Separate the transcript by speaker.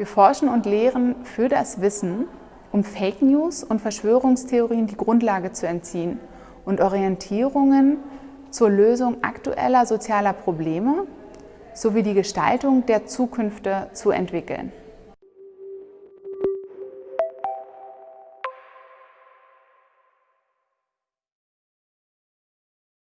Speaker 1: Wir forschen und lehren für das Wissen, um Fake News und Verschwörungstheorien die Grundlage zu entziehen und Orientierungen zur Lösung aktueller sozialer Probleme sowie die Gestaltung der Zukünfte zu entwickeln.